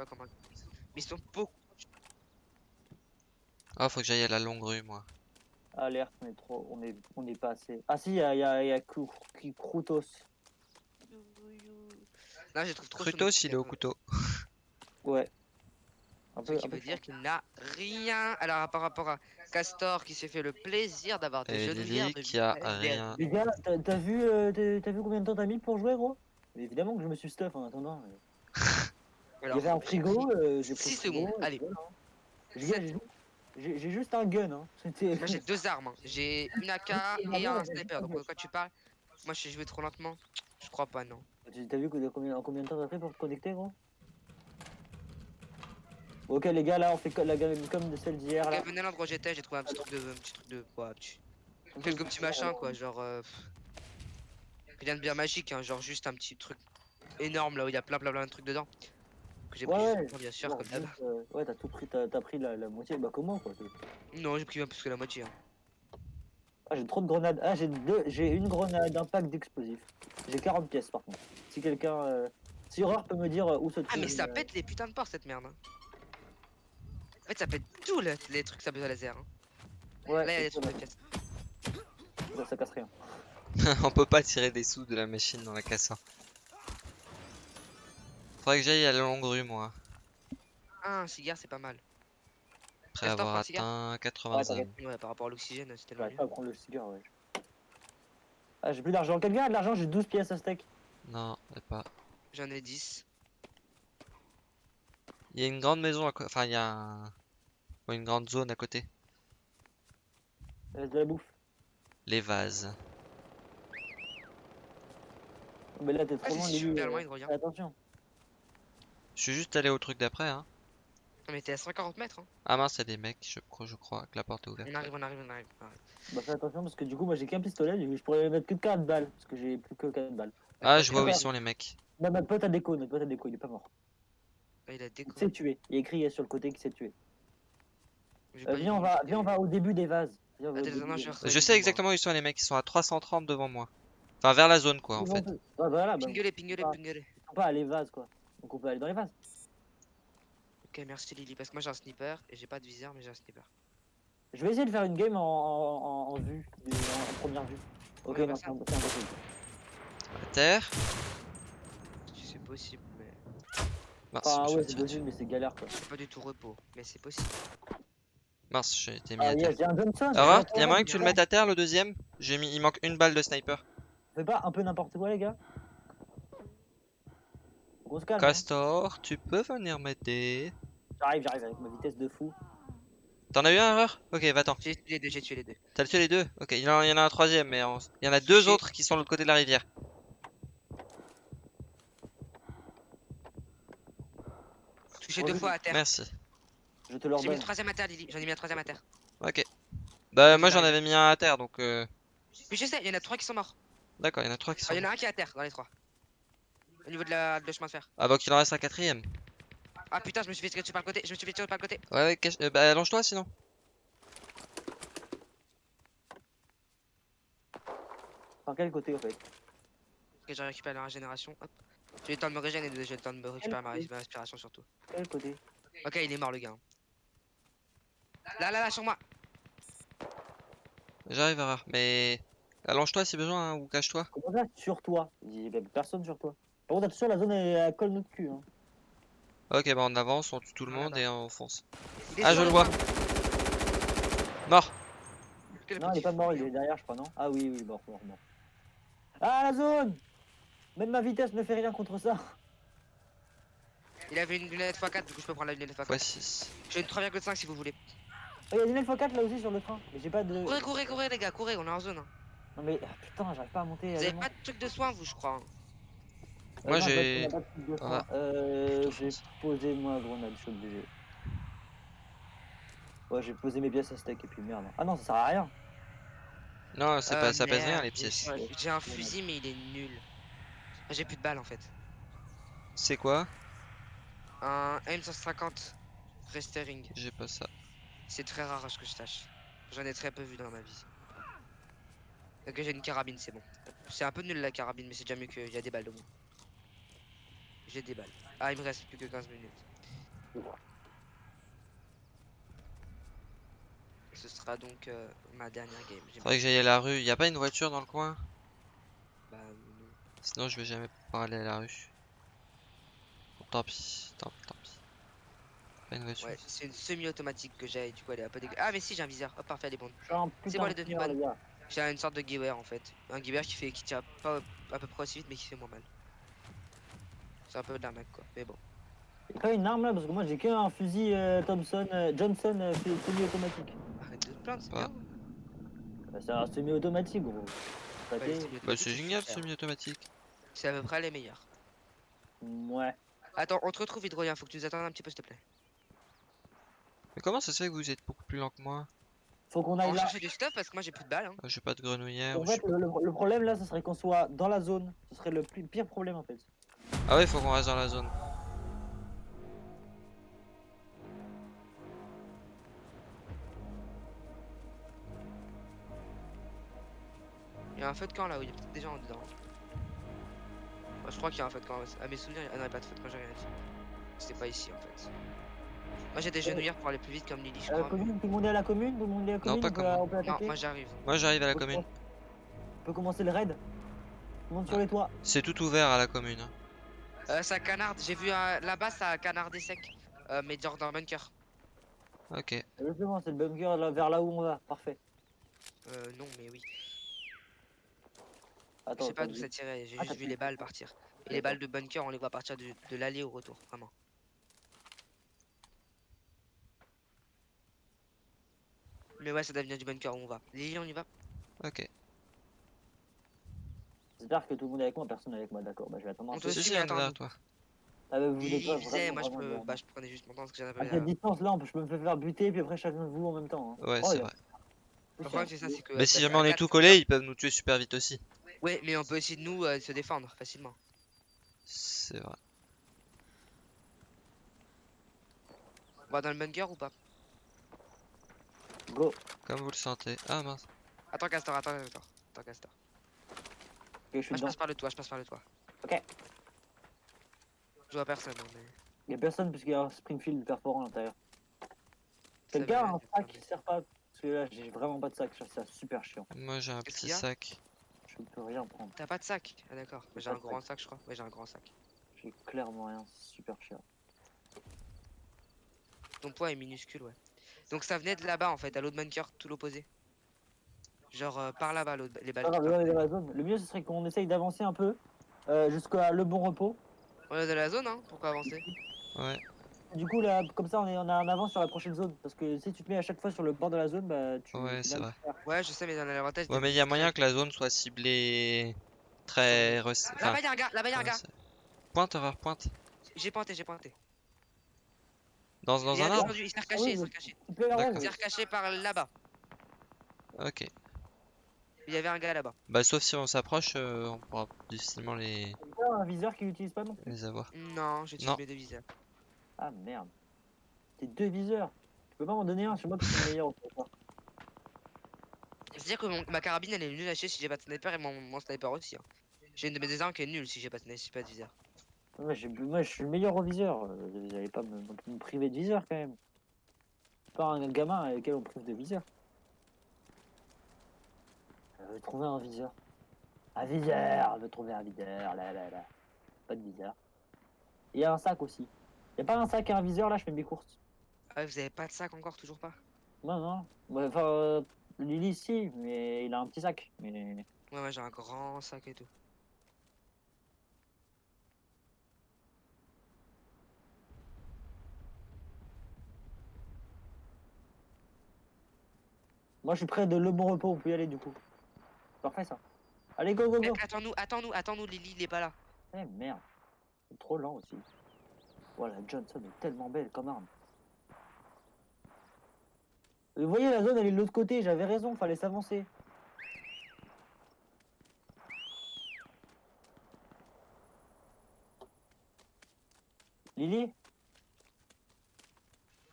pas comment. Mais ils sont beaucoup. Ah, faut que j'aille à la longue rue, moi. Alerte, on est trop, on est, on est pas assez. Ah si, il y a, y a, y a Krutos. Là, je trouve trop. Crutos, sous il est au couteau. Ouais. Un Ce peu, qui un peu veut dire qu'il n'a rien. Alors, par rapport à Castor qui s'est fait le plaisir d'avoir des jeux de bière, de qui a rien. Les gars, t'as vu, euh, vu combien de temps t'as mis pour jouer, gros? Évidemment que je me suis stuff en attendant. Il y avait un frigo, euh, j'ai pris Six le frigo, secondes, et allez. voilà, hein. J'ai- juste un gun, hein. Moi j'ai deux armes, hein. j'ai une AK et un sniper. Donc, quand tu parles, moi je joué trop lentement. Je crois pas, non. T'as vu combien, en combien de temps t'as fait pour te connecter, gros? Ok, les gars, là, on fait la game comme de celle d'hier, là. Ok, venez à l'endroit où j'étais, j'ai trouvé un petit truc de. Un petit truc de. Quoi, petit- Quelques petits machins, quoi. Genre. euh, Rien de bien magique, hein. Genre juste un petit truc énorme là où il y a plein plein plein de trucs dedans. Que j'ai Ouais, pris, ouais. bien sûr, Non, comme d'hab. euh, ouais, t'as tout pris, t'as t'as pris la, la moitié. Bah, comment, quoi Non, j'ai pris peu plus que la moitié. hein. Ah, j'ai trop de grenades. Ah, j'ai deux, j'ai une grenade, un pack d'explosifs. J'ai 40 pièces, par contre. Si quelqu'un. euh, Si Horreur peut me dire euh, où se trouve. Ah, mais ça une, euh, pète les putains de ports cette merde. hein. En fait, ça pète tout le- les trucs ça peut à laser. Hein. Ouais, Là, il y a des trucs de ça, pièces. ça, ça casse rien. On peut pas tirer des sous de la machine dans la casse. Faudrait que j'aille à la longue rue, moi. Ah, un cigare, c'est pas mal. Après avoir atteint Ouais, 80 t'inquiète. Ouais, par rapport à l'oxygène, c'était le mieux. pas à prendre le cigare, ouais. Ah, j'ai plus d'argent. Quelqu'un a de l'argent J'ai 12 pièces à steak. Non, pas. J'en ai 10. Il y a une grande maison à côté. Enfin, il y a un... ouais, une grande zone à côté. De la bouffe. Les vases. Mais là, t'es Ah, trop c'est loin, super euh, Attention. Je suis juste allé au truc d'après, hein. On était à 140 mètres. Hein. Ah mince, a des mecs, je crois, je crois que la porte est ouverte. On arrive, on arrive, on arrive. on arrive. Bah, fais attention parce que du coup, moi j'ai qu'un pistolet. Je pourrais mettre que 4 balles. Parce que j'ai plus que 4 balles. Ah, je vois où ils sont les mecs. Bah, notre pote a déco. Notre pote a déco. Il est pas mort. Ah, il a déco. Il s'est tué. Il y a écrit sur le côté qu'il s'est tué. Euh, viens, on va, viens, on va au début des vases. Viens, début non, des je sais exactement où ils sont les mecs, ils sont à 330 devant moi. Enfin, vers la zone quoi en fait. voilà, bah, Pingueler, pingueler, Ah. pingueler. ils sont pas à les vases quoi. Donc on peut aller dans les vases. Ok, merci Lily. Parce que moi j'ai un sniper et j'ai pas de viseur, mais j'ai un sniper. Je vais essayer de faire une game en, en, en, en vue, en, en première vue. Ok, Ouais, non, c'est imp- c'est impossible. À terre. Si c'est possible, mais Mince, Enfin, je ouais, c'est possible, mais c'est galère quoi. c'est pas du tout repos. Mais c'est possible. Mince, j'ai été mis Ah, à terre. y a un Johnson. Alors, il y a moyen que tu le mettes à terre le deuxième? J'ai mis, il manque une balle de sniper. Fais pas un peu n'importe quoi, les gars. Se calme. hein. Castor, tu peux venir m'aider J'arrive, j'arrive avec ma vitesse de fou. T'en as eu un erreur Ok, va-t'en. J'ai tué les deux, j'ai tué les deux. T'as tué les deux? Ok, il y en a, il y en a un troisième, mais il y en a deux autres qui sont de l'autre côté de la rivière. Touché Oh, deux je- fois à terre. Merci. Je te J'ai mis le troisième à terre, Lily. J'en ai mis un troisième à terre. Ok. Bah, moi j'en avais mis un à terre donc. Euh... Mais je sais, il y en a trois qui sont morts. D'accord, il y en a trois qui Ah, sont. Il y en a un qui est à terre dans les trois. Au niveau de la de chemin de fer. Ah, donc il en reste un quatrième. Ah putain, je me suis fait tirer par le côté. Je me suis fait tirer par le côté. Ouais, ouais, cache- euh, bah allonge-toi sinon. Par quel côté, en fait? Ok, j'ai récupéré la régénération. Hop. J'ai eu le temps de me régénérer et j'ai eu le temps de me récupérer ma, ma respiration surtout. Quel côté? Ok, il est mort le gars. Là, là, là, sur moi. J'arrive à mais. Allonge-toi si besoin hein, ou cache-toi. Comment ça Sur toi? Il y a personne sur toi. Par contre, attention, la zone elle, elle colle notre cul. Hein. Ok, bah on avance, on tue tout le Voilà. monde et on fonce. Est Ah, je le vois. Mort Non, il est pas mort, il est derrière, je crois, non? Ah oui, oui, mort, mort, mort. Ah, la zone Même ma vitesse ne fait rien contre ça. Il avait une lunette x4, du coup je peux prendre la lunette x4. x6. J'ai une 3,5 si vous voulez. Oh, il y a une L4 là aussi sur le train. Mais j'ai pas de. Courez, courez, courez les gars, courez, on est en zone. hein. Non, mais ah, putain, j'arrive pas à monter. Vous euh, avez pas de truc de soin vous, je crois. hein. Moi, j'ai- train. Euh, j'ai posé moi grenade, je suis obligé. Ouais, j'ai posé mes pièces à steak et puis merde. Ah non, ça sert à rien. Non, c'est Euh, pas, ça pèse rien les pièces. ouais, J'ai un fusil mais il est nul. J'ai plus de balles en fait. C'est quoi? Un M150 Restering. J'ai pas ça. C'est très rare à ce que je sache. J'en ai très peu vu dans ma vie. Ok, j'ai une carabine, c'est bon. C'est un peu nul la carabine, mais c'est déjà mieux qu'il y a des balles de moins. J'ai des balles. Ah, il me reste plus que 15 minutes. Ce sera donc euh, ma dernière game. Faudrait que j'aille à la rue. Y a pas une voiture dans le coin? Bah, non. Sinon, je vais jamais pouvoir aller à la rue. Bon, tant pis, tant pis, tant pis. Pas une voiture. Ouais, c'est une semi-automatique que j'ai, du coup elle est un peu dégueu. Ah, mais si, j'ai un viseur. Hop, parfait, elle est bonne. Putain bon, de les deux tireur, bonnes. les gars. J'ai une sorte de Gewehr en fait. Un Gewehr qui fait qui tire pas à peu près aussi vite, mais qui fait moins mal. C'est un peu de l'arnaque quoi, mais bon. J'ai pas une arme là parce que moi j'ai qu'un fusil euh, Thompson, euh, Johnson euh, semi-automatique. Arrête de te plaindre, c'est Ah. bien. Bah, c'est un semi-automatique gros. Bah, c'est génial, semi-automatique. C'est à peu près les meilleurs. Ouais. Attends, on te retrouve Hydrolien, faut que tu nous attendes un petit peu s'il te plaît. Mais comment ça se fait que vous êtes beaucoup plus lent que moi? Faut qu'on On aille va là. chercher du stuff parce que moi j'ai plus de balles. Hein. Euh, J'ai pas de grenouillère. En fait, le, le- le problème là, ce serait qu'on soit dans la zone. Ce serait le plus- pire problème en fait. Pas. Ah ouais, faut qu'on reste dans la zone. Il y a un feu de camp là où il y a peut-être des gens dedans. Moi, je crois qu'il y a un feu de camp. À mes souvenirs, ah non, il n'y a pas de feu de camp, j'ai rien dit. C'était pas ici en fait. Moi j'ai des genouillères pour aller plus vite comme Lily, je crois. mais- commune, tout le monde est à la commune, tout le monde est à la commune. pas on peut, comme moi. on peut Non, attaquer. moi j'arrive. Moi, j'arrive à la commune. On peut commencer le raid. Tout le monde sur Ah. les toits. C'est tout ouvert à la commune. Euh, ça canarde, j'ai vu euh, là-bas ça a canardé sec. Euh, mais genre dans le bunker. Ok. Justement, c'est le bunker là, vers là où on va. Parfait. Euh, non, mais oui. Je sais pas d'où ça tirait, j'ai Ah, juste vu les balles partir. Et les balles de bunker, on les voit partir de, de l'aller au retour, vraiment. Mais ouais, ça doit venir du bunker où on va. Lily, on y va? Ok. J'espère que tout le monde est avec moi, personne n'est avec moi, d'accord. Bah, je vais attendre un On peu. te suit, attends, toi. Ah, bah, vous voulez pas vraiment, moi je, peux, bah, je prenais juste mon temps parce que j'en avais À rien. cette distance là, je peux me faire buter, puis après chacun de vous en même temps. hein. Ouais, Oh, c'est vrai. Le problème, c'est ça, c'est que. Mais si jamais on est tout collés, ils peuvent nous tuer super vite aussi. Ouais, mais on peut essayer de nous euh, se défendre facilement. C'est vrai. On va dans le bunker ou pas? Go. Comme vous le sentez. Ah mince. Attends, Castor, attends, attends. Attends, Castor. Ok, je suis passe par le toit, je passe par le toit. Ok. Je vois personne, mais. Il y a personne puisqu'il y a un Springfield perforant à l'intérieur. Quelqu'un a un sac qui sert pas Parce que là, j'ai vraiment pas de sac, ça super chiant. Moi j'ai un petit qu'il sac. Je ne peux rien prendre. T'as pas de sac? Ah d'accord, j'ai pas un grand sac je crois. Ouais j'ai un grand sac. J'ai clairement rien, c'est super chiant. Ton poids est minuscule ouais. Donc ça venait de là-bas en fait, à l'autre bunker, tout l'opposé. Genre euh, par là-bas l'autre- les balles. Ah, la zone. Le mieux, ce serait qu'on essaye d'avancer un peu euh, jusqu'à le bon repos. On est dans la zone hein, pourquoi avancer Ouais. Du coup, là, comme ça, on est on a en avance sur la prochaine zone. Parce que si tu te mets à chaque fois sur le bord de la zone, bah tu. Ouais, c'est vrai. Ouais je sais mais dans l'avantage. Ouais, mais il y a moyen que la zone soit ciblée très. rec- Enfin, Là-bas y'a un gars, là-bas y'a un ouais, gars. c'est- Pointe, erreur, pointe. J'ai pointé, j'ai pointé. Dans, dans il, un arbre il s'est recaché, il s'est recaché. Il s'est recaché par là-bas. Ok. Il y avait un gars là-bas. Bah, sauf si on s'approche, euh, on pourra difficilement les, T'as un viseur qui n'utilise pas non plus. les avoir. Non, j'ai tué mes deux viseurs. Ah merde. T'es deux viseurs. Tu peux pas m'en donner un, c'est moi qui suis le meilleur. C'est-à-dire que mon- ma carabine elle est nulle à chier si j'ai pas de sniper et mon, mon sniper aussi. hein. J'ai une de mes armes qui est nulle si j'ai pas de sniper, si j'ai pas de viseur. Moi, je suis le meilleur au viseur. euh, Vous allez pas me, me priver de viseur quand même. C'est pas un gamin avec lequel on prive de viseur. Je vais trouver un viseur. Un viseur Je veux trouver un viseur. Là, là, là. Pas de viseur. Il y a un sac aussi. Y a pas un sac et un viseur là, je fais mes courses. Ah vous avez pas de sac encore, toujours pas Non, non. Enfin, euh, Lily, si, mais il a un petit sac. Mais Ouais, ouais, j'ai un grand sac et tout. moi, je suis près de Le Bon Repos, on peut y aller du coup. Parfait ça. Allez, go, go, go. Mec, attends-nous, attends-nous, attends-nous, Lily, il est pas là. Eh merde, c'est trop lent aussi. Voilà, Johnson est tellement belle comme arme. Vous voyez, la zone elle est de l'autre côté, j'avais raison, fallait s'avancer. Lily?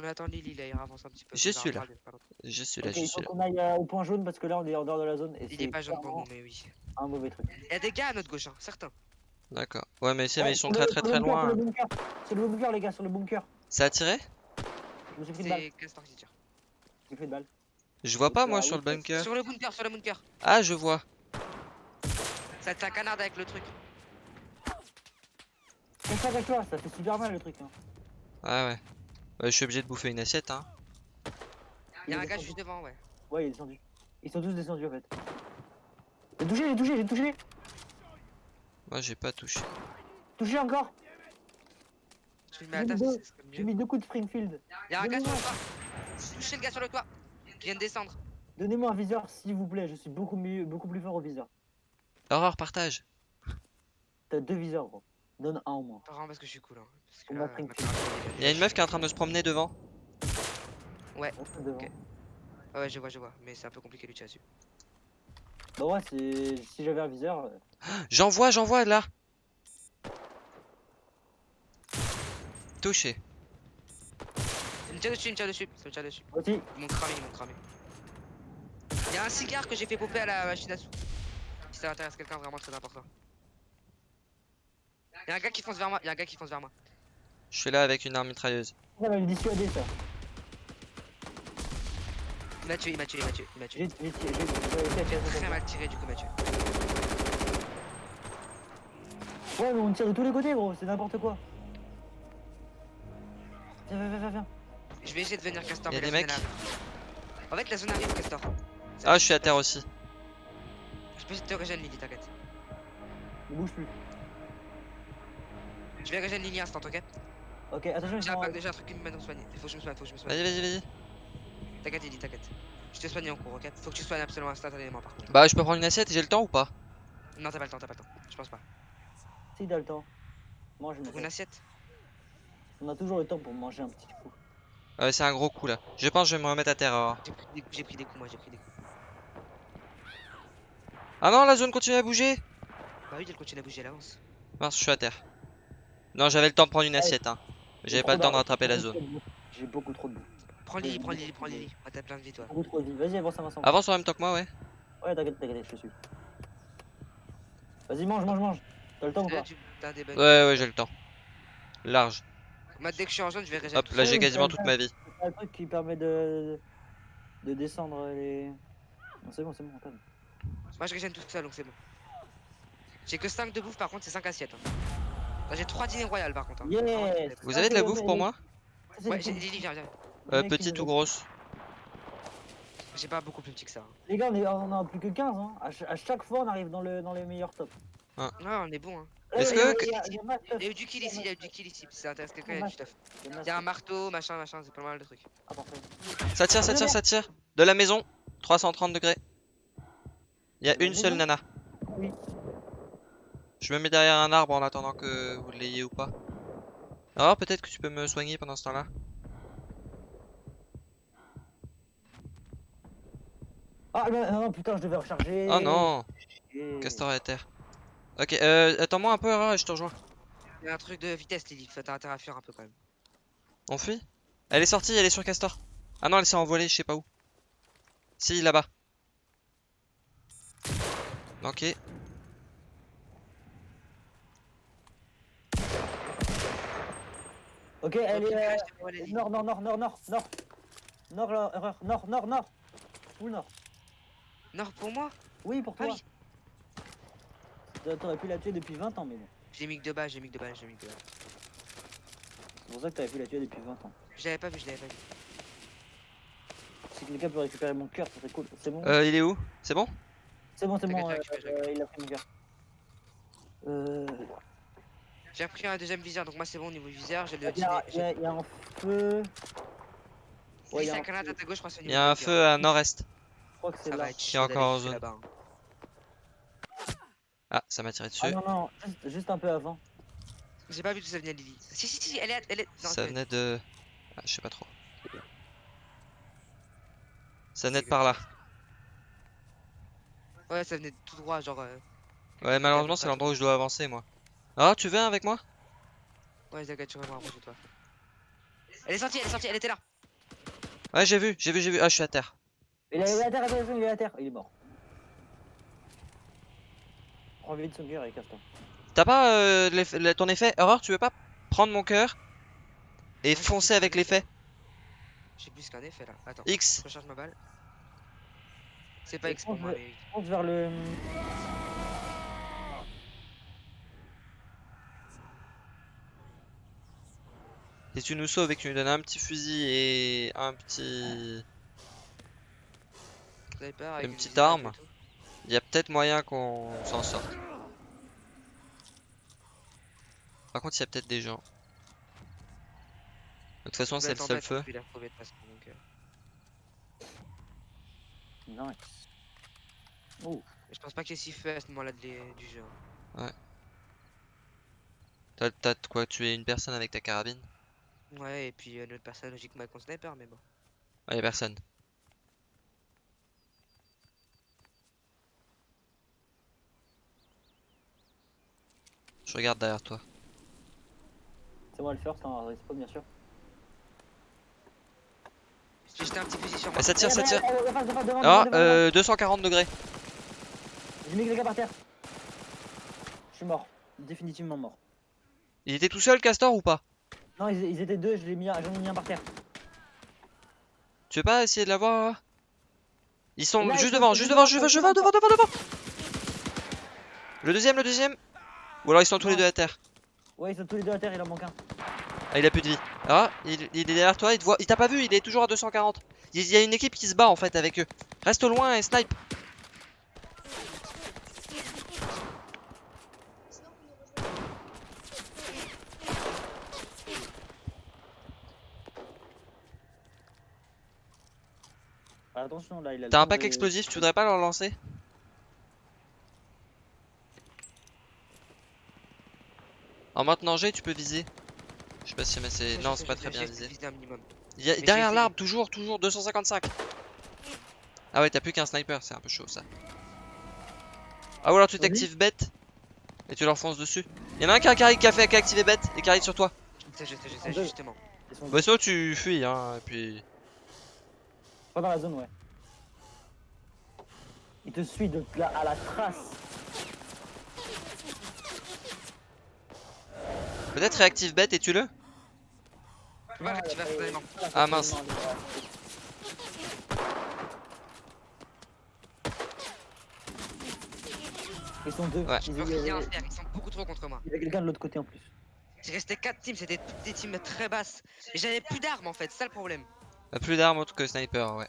On attend Lily là, il avance un petit peu. Je il suis là. Je suis là, je il suis faut là. qu'on aille euh, au point jaune parce que là on est en dehors de la zone et Il c'est est pas jaune pour nous, mais oui. un mauvais truc. Il y a des gars à notre gauche, hein, certains. D'accord. Ouais, mais c'est, mais Ouais, ils sont très le- très très loin. Sur hein. le bunker, les gars, sur le bunker. Ça a tiré? Je me suis pris de balle. C'est. J'ai pris de balle. Je vois pas moi sur le bunker. Sur le bunker, sur le bunker. Ah, je vois. Ça t'es un canard avec le truc. Fais ça avec toi, ça fait super mal le truc. Hein. Ah ouais. Ouais, je suis obligé de bouffer une assiette, hein. Il y a Il un gars juste devant, ouais. Ouais, il est descendu. Ils sont tous descendus en fait. J'ai touché, j'ai touché, j'ai touché. Moi, j'ai pas touché. Touché encore. J'ai mis deux- mis coups de Springfield. Il y a un gars sur le toit. J'ai touché le gars sur le toit. Qui vient de descendre. Donnez-moi un viseur s'il vous plaît, je suis beaucoup mieux, beaucoup plus fort au viseur. Aurore, partage. T'as deux viseurs gros. Donne un au moins. Vraiment parce que je suis cool. Hein. Parce que là, Il y a une meuf qui est en train de se promener devant. Ok. Ah ouais, je vois, je vois. Mais c'est un peu compliqué de tirer dessus. Bah ouais, si j'avais un viseur. euh, J'en vois, j'en vois là. Touché. Il me tire dessus, il me tire dessus. Ça me tire dessus. Aussi, Ils m'ont cramé, ils m'ont cramé. Il y a un cigare que j'ai fait popper à la machine à sous. Si ça intéresse quelqu'un, vraiment très important. Il y a un gars qui fonce vers moi, il y a un gars qui fonce vers moi. Je suis là avec une arme mitrailleuse. ça va me dissuader ça. Il m'a tué, il m'a tué, il m'a tué, il m'a tué. J'ai Très mal tiré, du coup, il m'a tué. Ouais, mais on tire de tous les côtés gros, c'est n'importe quoi. Viens, viens, viens, viens, viens. Je vais essayer de venir Castor. Y a mais des la zone mecs. En fait, la zone arrive, Castor. Ah, je suis à terre aussi. Je peux te régénérer Lily, t'inquiète. Ne bouge plus. Je vais régénérer Lily instant, ok Ok, attention, J'ai un, pack- déjà un truc qui me à me soigner. Il faut que je me soigne, faut que je me soigne. Vas-y, vas-y, vas-y. T'inquiète, Lily, t'inquiète. Je t'ai soigné en cours, ok? Faut que tu soignes absolument instantanément par contre. Bah, je peux prendre une assiette, j'ai le temps ou pas? Non, t'as pas le temps, t'as pas le temps. Je pense pas. Si, t'as le temps. Mange une Pour une assiette. assiette? On a toujours le temps pour manger un petit coup. Ouais, c'est un gros coup là. Je pense que je vais me remettre à terre. Aurore. J'ai pris, des coups, j'ai pris des coups, moi, j'ai pris des coups. Ah non, la zone continue à bouger. Bah oui, elle continue à bouger, elle avance. Mince, je suis à terre. Non, j'avais le temps de prendre une assiette. Hein. J'avais pas le temps de rattraper la zone. J'ai beaucoup trop de bouffe. Prends Lily, prends Lily, prends Lily. Ah, t'as plein de vie, toi. Beaucoup trop de vie. Vas-y, avance, avance, en même temps que moi, ouais. Ouais, t'inquiète, t'inquiète, je te suis. Vas-y, mange, mange, mange. T'as le temps ou Là, pas. Ouais, ouais, j'ai le temps. Large. Moi, dès que je suis en zone, je vais régénérer. Hop, là j'ai quasiment toute ma vie. C'est un truc qui permet de. de descendre les. Non, c'est bon, c'est bon, on calme. Moi, je régène tout seul, donc c'est bon. J'ai que 5 de bouffe, par contre, c'est 5 assiettes. hein. Là, j'ai 3 dîners royales, par contre. hein. Yes. Vous Ah, avez de la bouffe pour moi? Ouais, j'ai Lily, viens, viens. euh, Petite ou grosse? J'ai pas beaucoup plus petit que ça. hein. Les gars, on, est, on en a plus que 15, hein. À, ch- à chaque fois, on arrive dans, le, dans les meilleurs tops. Ouais, on est bon, hein. Est-ce Eh, que- il y a- eu du kill ici, il y a eu du kill ici. Si ça intéresse quelqu'un, il y a du stuff. il y a un marteau, machin, machin, c'est pas mal de trucs. Ah, parfait. Ça tire, ça tire, ça tire. De la maison, 330 degrés. Il y a une seule nana. Oui. Je me mets derrière un arbre en attendant que vous l'ayez ou pas. Alors peut-être que tu peux me soigner pendant ce temps-là. Ah, non, non, putain, je devais recharger. Oh non, Et- Castor est à terre. Ok, euh, attends-moi un peu, et je te rejoins. Il y a un truc de vitesse, Lily. Faut t'as intérêt à fuir un peu quand même. On fuit? Elle est sortie, elle est sur Castor. Ah non, elle s'est envolée, je sais pas où. Si, là-bas. Ok. Ok, elle est. euh. Nord, nord, nord, nord, nord, nord. Nord, là, erreur. Nord, nord, nord. Où nord? Nord pour moi? Oui, pour Ah toi. T'aurais pu la tuer depuis 20 ans, mais bon. J'ai mis que deux balles, j'ai mis que deux balles, j'ai mis que deux balles. C'est pour ça que t'aurais pu la tuer depuis 20 ans. Je l'avais pas vu, je l'avais pas vu. Si quelqu'un peut récupérer mon cœur, ça serait cool. C'est bon? Euh, il est où? C'est bon? C'est bon, c'est bon. euh, euh, il a pris mon cœur. Euh. J'ai pris un deuxième viseur, donc moi c'est bon au niveau viseur. J'ai le Il y, a, un feu. Ouais, il y a un feu. à gauche, je crois Il y a un feu à nord-est. Je crois que c'est Ça là. Qui est encore en zone. là-bas, hein. Ah, ça m'a tiré dessus. Ah non, non, juste, juste un peu avant. J'ai pas vu d'où ça venait, Lily. Si, si, si, elle est. Elle est... non, Ça venait de... Ah, je sais pas trop. Ça venait de par là. Ouais, ça venait tout droit, genre. euh, Ouais, malheureusement, c'est l'endroit où je dois avancer, moi. Ah, tu viens avec moi? Ouais, t'inquiète, tu vas voir, de toi. Elle est sortie, elle est sortie, elle était là. Ouais, j'ai vu, j'ai vu, j'ai vu. Ah, je suis à terre. Il est à terre, attention, il est à terre. Il est mort. Prends vite son cœur et casse-toi. T'as pas euh, ton effet Erreur, tu veux pas prendre mon cœur et Ouais, foncer avec un l'effet? J'ai plus qu'un effet là. Attends, X. je recharge ma balle. C'est pas Je X pour moi, mais. Je pense vers le. Si tu nous sauves et que tu nous donnes un petit fusil et un petit... Sniper avec Une petite arme. Il y a peut-être moyen qu'on s'en sorte. Par contre, il y a peut-être des gens. De toute façon, c'est le seul feu. euh, Nice. Oh, Je pense pas qu'il y ait si feu à ce moment-là du jeu. hein. T'as t'as de quoi tuer une personne avec ta carabine? Ouais, et puis euh, notre personne logiquement avec mon sniper, mais bon. Ah, y a personne. Je regarde derrière toi. c'est moi le first en respawn bien sûr. J'ai jeté un petit fusil sur moi. Ah, ça tire, ça tire. Eh, devant, devant, devant, Ah, devant, euh, 240 degrés. J'ai mis quelqu'un par terre. Je suis mort. Définitivement mort. Il était tout seul, Castor, ou pas? Non, ils, ils étaient deux, je l'ai mis, un- j'en ai mis un par terre. Tu veux pas essayer de l'avoir là Ils sont Là, juste devant, juste devant, devant, juste devant, devant, devant, devant, devant, Le deuxième, le deuxième Ou alors ils sont tous les deux à terre Ouais, ils sont tous les deux à terre, il en manque un. Ah, il a plus de vie. Ah, il, il est derrière toi, il te voit. Il t'a pas vu, il est toujours à 240. Il y a une équipe qui se bat en fait avec eux. Reste loin et snipe. Ah, attention, là, il a le T'as un pack de- explosif, tu voudrais pas leur lancer En maintenant G, tu peux viser. Je sais pas si mais c'est. Non, c'est pas très bien visé. visé un minimum. Il y a- derrière l'arbre, toujours, toujours, 255. Ah ouais, t'as plus qu'un sniper, c'est un peu chaud ça. Ah ou alors tu t'actives bête et tu leur fonces dessus. Il y en a un qui a, qui a- qui a fait qui a activé bête et qui arrive sur toi. Je sais, je sais, je justement. Bah sinon tu fuis hein, et puis... pas dans la zone, ouais. Il te suit de la, à la trace. Peut-être réactive bête et tue-le Ah, mince. Ils sont deux. Ouais. Ils- rien faire, sont beaucoup trop contre moi. il y avait quelqu'un de l'autre côté en plus. J'ai resté 4 teams, c'était toutes des teams très basses. Et j'avais plus d'armes en fait, c'est ça le problème. Plus d'armes autres que sniper, ouais.